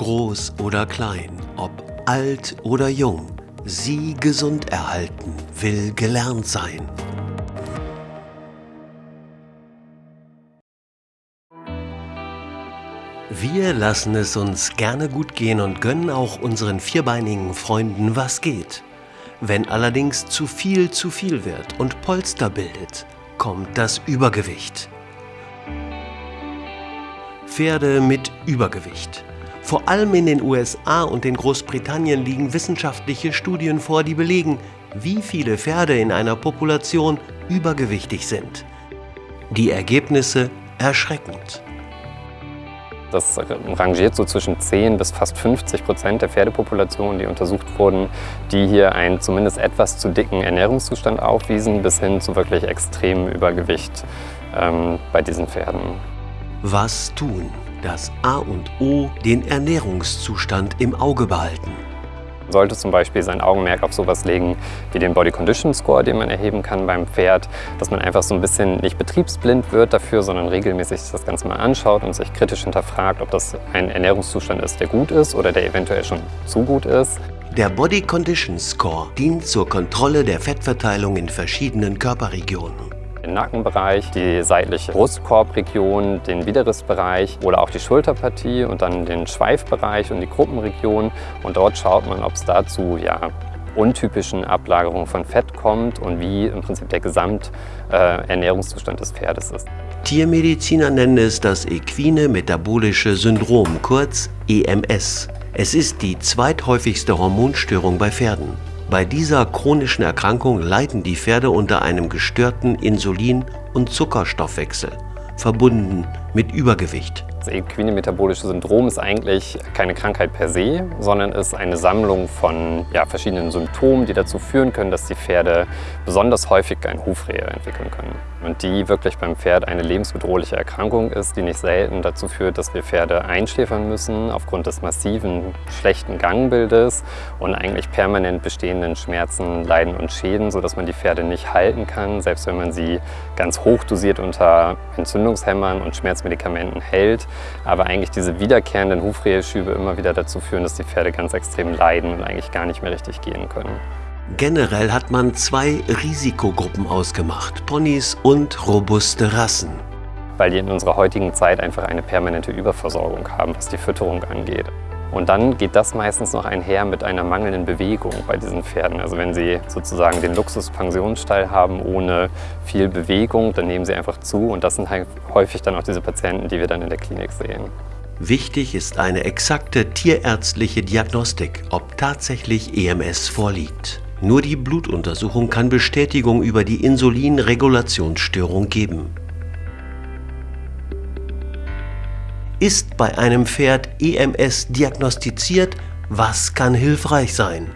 groß oder klein, ob alt oder jung, sie gesund erhalten will gelernt sein. Wir lassen es uns gerne gut gehen und gönnen auch unseren vierbeinigen Freunden, was geht. Wenn allerdings zu viel zu viel wird und Polster bildet, kommt das Übergewicht. Pferde mit Übergewicht. Vor allem in den USA und in Großbritannien liegen wissenschaftliche Studien vor, die belegen, wie viele Pferde in einer Population übergewichtig sind. Die Ergebnisse erschreckend. Das rangiert so zwischen 10 bis fast 50 Prozent der Pferdepopulationen, die untersucht wurden, die hier einen zumindest etwas zu dicken Ernährungszustand aufwiesen, bis hin zu wirklich extremem Übergewicht ähm, bei diesen Pferden. Was tun? Das A und O, den Ernährungszustand im Auge behalten sollte zum Beispiel sein Augenmerk auf sowas legen wie den Body Condition Score, den man erheben kann beim Pferd, dass man einfach so ein bisschen nicht betriebsblind wird dafür, sondern regelmäßig das Ganze mal anschaut und sich kritisch hinterfragt, ob das ein Ernährungszustand ist, der gut ist oder der eventuell schon zu gut ist. Der Body Condition Score dient zur Kontrolle der Fettverteilung in verschiedenen Körperregionen den Nackenbereich, die seitliche Brustkorbregion, den Widerrissbereich oder auch die Schulterpartie und dann den Schweifbereich und die Gruppenregion. Und dort schaut man, ob es dazu ja, untypischen Ablagerungen von Fett kommt und wie im Prinzip der Gesamternährungszustand äh, des Pferdes ist. Tiermediziner nennen es das equine metabolische Syndrom, kurz EMS. Es ist die zweithäufigste Hormonstörung bei Pferden. Bei dieser chronischen Erkrankung leiden die Pferde unter einem gestörten Insulin- und Zuckerstoffwechsel, verbunden mit Übergewicht. Das equine metabolische Syndrom ist eigentlich keine Krankheit per se, sondern ist eine Sammlung von ja, verschiedenen Symptomen, die dazu führen können, dass die Pferde besonders häufig ein Hufrehe entwickeln können. Und die wirklich beim Pferd eine lebensbedrohliche Erkrankung ist, die nicht selten dazu führt, dass wir Pferde einschläfern müssen aufgrund des massiven schlechten Gangbildes und eigentlich permanent bestehenden Schmerzen, Leiden und Schäden, sodass man die Pferde nicht halten kann, selbst wenn man sie ganz hoch dosiert unter Entzündungshämmern und Schmerzmedikamenten hält, aber eigentlich diese wiederkehrenden Hufreheschübe immer wieder dazu führen, dass die Pferde ganz extrem leiden und eigentlich gar nicht mehr richtig gehen können. Generell hat man zwei Risikogruppen ausgemacht, Ponys und robuste Rassen. Weil die in unserer heutigen Zeit einfach eine permanente Überversorgung haben, was die Fütterung angeht. Und dann geht das meistens noch einher mit einer mangelnden Bewegung bei diesen Pferden. Also wenn sie sozusagen den Luxus-Pensionsstall haben ohne viel Bewegung, dann nehmen sie einfach zu und das sind halt häufig dann auch diese Patienten, die wir dann in der Klinik sehen. Wichtig ist eine exakte tierärztliche Diagnostik, ob tatsächlich EMS vorliegt. Nur die Blutuntersuchung kann Bestätigung über die Insulinregulationsstörung geben. Ist bei einem Pferd EMS diagnostiziert, was kann hilfreich sein?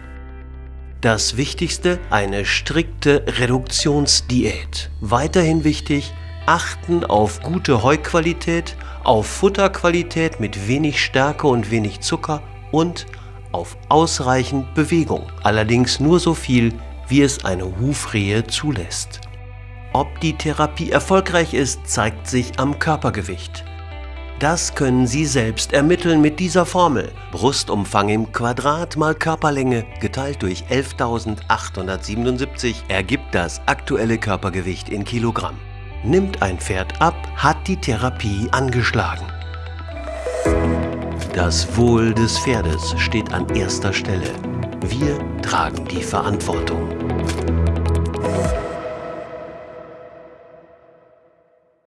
Das Wichtigste, eine strikte Reduktionsdiät. Weiterhin wichtig, achten auf gute Heuqualität, auf Futterqualität mit wenig Stärke und wenig Zucker und auf ausreichend Bewegung, allerdings nur so viel, wie es eine Hufrehe zulässt. Ob die Therapie erfolgreich ist, zeigt sich am Körpergewicht. Das können Sie selbst ermitteln mit dieser Formel. Brustumfang im Quadrat mal Körperlänge geteilt durch 11.877 ergibt das aktuelle Körpergewicht in Kilogramm. Nimmt ein Pferd ab, hat die Therapie angeschlagen. Das Wohl des Pferdes steht an erster Stelle. Wir tragen die Verantwortung.